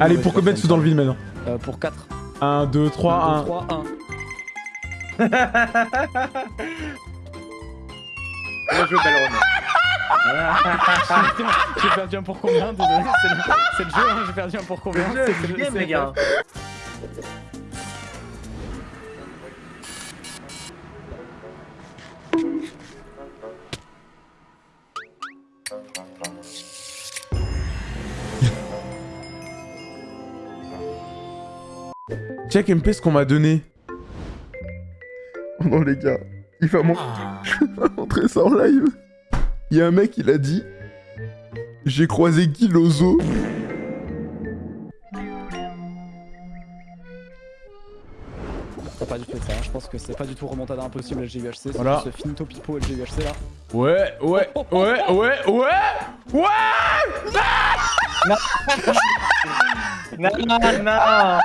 Allez, pour combien de sous dans le vide maintenant Euh, pour 4. 1, 2, 3, 1. 3, 1. Moi je veux Balron. J'ai perdu un pour combien Désolé, c'est le, jeu, hein, j'ai perdu un pour combien C'est le jeu, c'est le game, les gars. Check MP ce qu'on m'a donné. Oh non les gars, il va montrer, ça en live. Il y a un mec, il a dit J'ai croisé Guy Lozo. Pas du tout ça, hein. je pense que c'est pas du tout remontada impossible LGUHC, c'est Voilà. ce finito pipo LGUHC là. Ouais, ouais, ouais, ouais, ouais, ouais Non, non, non.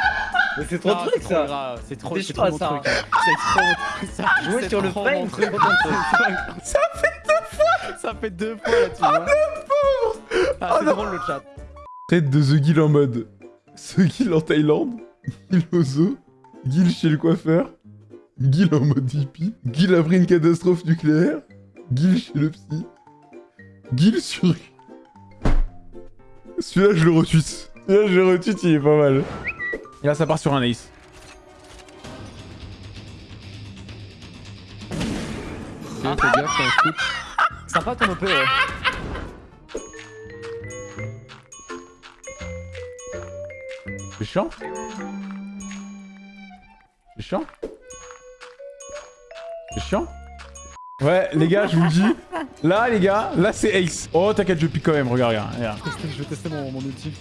Mais c'est trop truc c'est trop ça. C'est trop, C'est c'est trop mon ça. truc. C'est trop mon truc. ça. Jouer C'est sur le trop frame, mon c'est truc. trop ton truc. Ça fait deux fois Ça fait deux fois là, tu vois. Ah, c'est drôle le chat. Tête de The Guild en mode The Guild en Thaïlande, Guild Lozo, Guild chez le coiffeur, Guild en mode hippie, Guild après une catastrophe nucléaire, Guild chez le psy, Guild sur... Celui-là je le retweet. Celui-là je le retweet, il est pas mal. Et là ça part sur un ace. Fais gaffe, c'est un scoop. Sympa ton OP, ouais. C'est chiant C'est chiant C'est chiant Ouais, les gars, je vous le dis. Là, les gars, là, c'est Ace. Oh, t'inquiète, je pique quand même. Regarde, regarde. regarde. Je vais tester mon, mon ulti.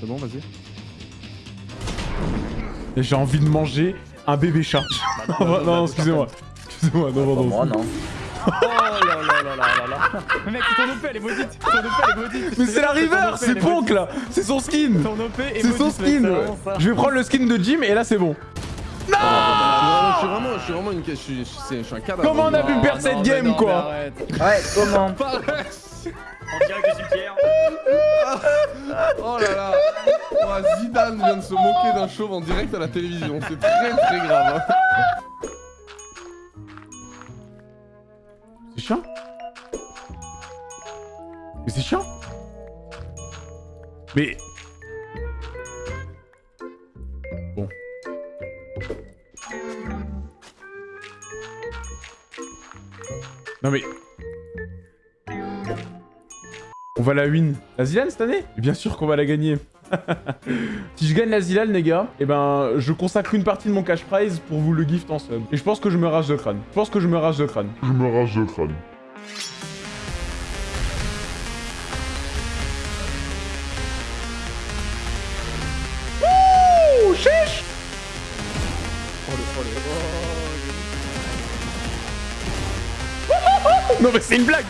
C'est bon, vas-y. Et J'ai envie de manger un bébé chat. non, non, non, excusez-moi. Excusez-moi, non, non, non. non. Oh là là là là là mec, ton OP elle est maudite Ton OP elle est maudite Mais c'est la river, c'est Ponk là. C'est son skin. Ton OP est C'est son skin. ça. Je vais prendre le skin de Jim et là, c'est bon. Non, je suis vraiment, je suis vraiment une, je suis, je suis, un cadavre. Comment on a pu Non, perdre cette game, quoi. Ouais, comment On dirait que je suis Pierre. Oh là là. Oh, Zidane vient de se moquer d'un chauve en direct à la télévision. C'est très très grave. hein. C'est chiant Mais c'est chiant Mais... Bon. Non mais... va la win. La Zilan cette année? Bien sûr qu'on va la gagner. si je gagne la Zilan, les gars, eh ben, je consacre une partie de mon cash prize pour vous le gift en sub. Et je pense que je me rage de crâne. Je pense que je me rage de crâne. Je me rage le crâne. Ouh, chiche Oh le oh le oh Non mais c'est une blague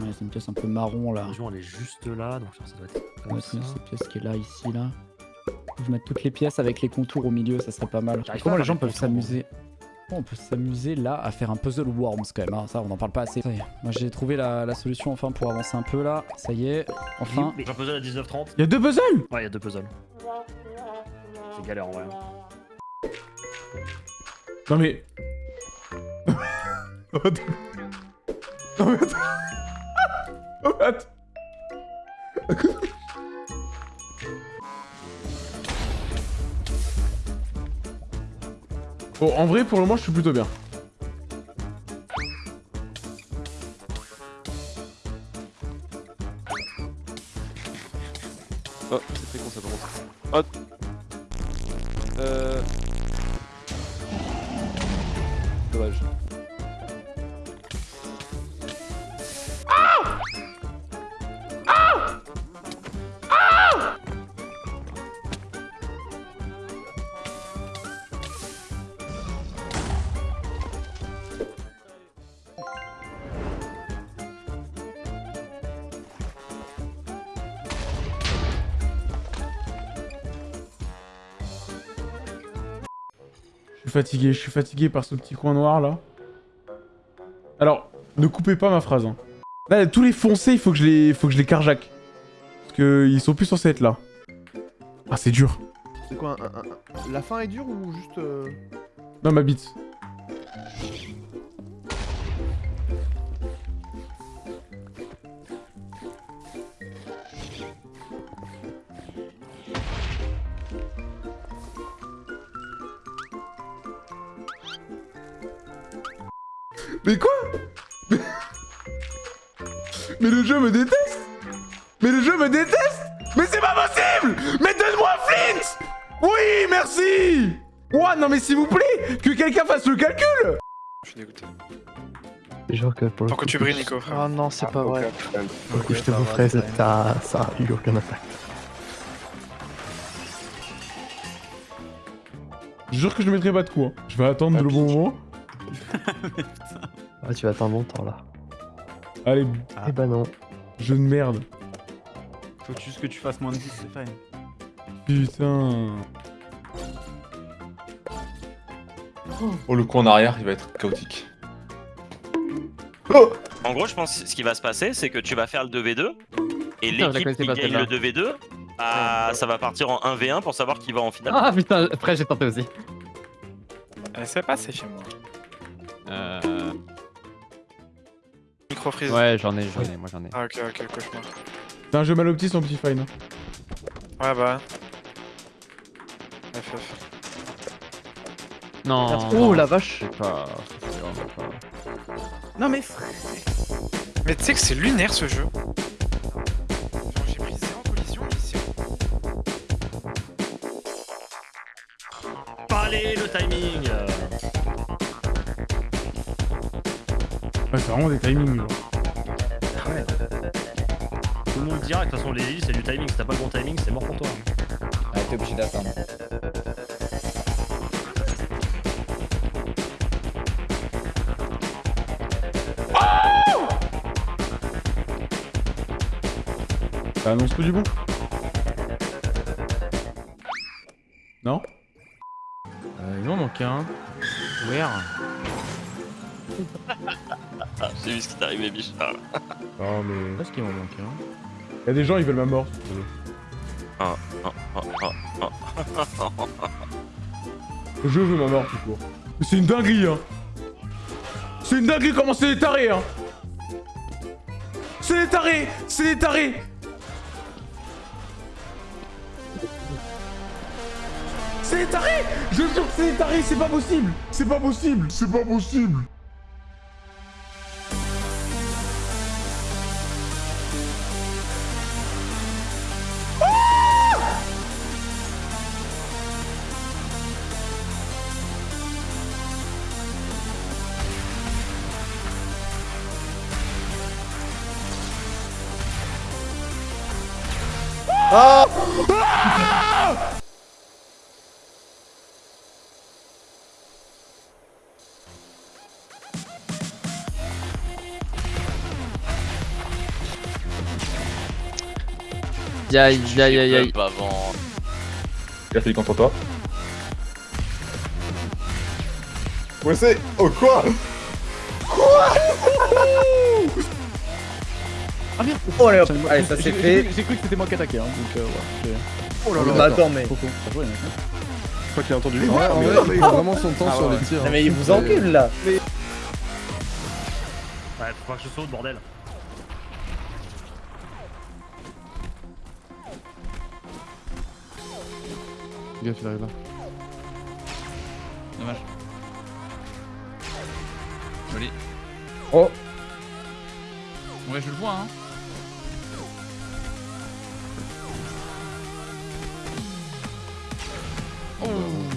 Ouais, c'est une pièce un peu marron là. L'argent elle est juste là, donc ça doit être comme Ouais, ça. c'est cette pièce qui est là, ici, là. Je vais mettre toutes les pièces avec les contours au milieu, ça serait pas mal. Comment les gens peuvent s'amuser Comment on peut s'amuser là à faire un puzzle worms quand même, hein. ça on en parle pas assez. Ça y est. Moi j'ai trouvé la, la solution enfin pour avancer un peu là, ça y est, enfin. J'ai un puzzle à 19h30. Y'a deux puzzles Ouais, il y a deux puzzles. C'est galère en vrai. Non mais... Non mais attends. Oh, attends. Bon, en vrai, pour le moment, je suis plutôt bien. Oh, c'est très con ça commence. Oh. Suis fatigué, je suis fatigué par ce petit coin noir là. Alors, ne coupez pas ma phrase. Hein. Là, tous les foncés, il faut que je les, faut que je les carjack. Parce que ils sont plus censés être là. Ah, c'est dur. C'est quoi un- un- un- La fin est dure ou juste. euh, Non, ma bite. Mais quoi Mais le jeu me déteste Mais le jeu me déteste Mais c'est pas possible Mais donne-moi Flint Oui, merci Ouah, non mais s'il vous plaît Que quelqu'un fasse le calcul Je suis dégoûté. Genre que pour le Pourquoi coup, tu brilles, Nico frère Oh non, c'est pas vrai. pour le coup, je te vous ferai, ça, ça, ça a eu aucun impact. Je jure que je mettrai pas de coup. hein. Je vais attendre le bon moment. Ah, tu vas attendre longtemps là. Allez, Eh ben non. jeu de merde. Faut juste que tu fasses moins de 10, c'est fine. Putain. Oh, le coup en arrière, il va être chaotique. En gros, je pense que ce qui va se passer, c'est que tu vas faire le 2v2 et l'équipe qui gagne le 2v2, ah, ça va partir en 1v1 pour savoir qui va en finale. Ah putain, après j'ai tenté aussi. Euh, C'est passé chez moi. Euh... Micro freeze. Ouais, j'en ai, j'en ai, moi j'en ai. Ah, ok, ok, cauchemar. C'est un jeu mal opti son petit fine. Ouais, bah. FF. Non. Oh la vache. C'est pas... c'est vraiment pas... Non, mais frère. Mais tu sais que c'est lunaire ce jeu. Genre, j'ai pris zéro collision ici. Allez, le timing Ouais, c'est vraiment des timings. Tout le monde le dira, de toute façon les îles c'est du timing, si t'as pas le bon timing c'est mort pour toi. Ah, t'es obligé d'attendre. Ça annonce tout du bon. Non? Euh, il m'en manque un. Where? J'ai vu ce qui t'est arrivé, Bichard. Non mais... Parce qu'il m'en manque un. Y'a des gens, ils veulent ma mort. Ah, ah, ah, ah. Je veux ma mort tout court. C'est une dinguerie hein C'est une dinguerie comment c'est des tarés hein C'est des tarés C'est des tarés C'est des tarés Je jure que c'est des tarés, c'est pas possible C'est pas possible C'est pas possible Aïe aïe aïe aïe. Pas avant. A fait contre toi. Ouais, c'est. Oh, quoi? Oh allez hop, allez ça c'est J'ai- fait. J'ai cru que c'était moi qui attaquais, hein, donc euh, ouais. Oh là là. Bah attends mais. Hein. Je crois qu'il a entendu le Ouais, en vrai, il a vraiment son temps sur les tirs. Non mais il vous encule là. Ouais, faut pas que je saute bordel. Gaffe, il arrive là. Dommage. Joli. Oh. Ouais, je le vois, hein. Oh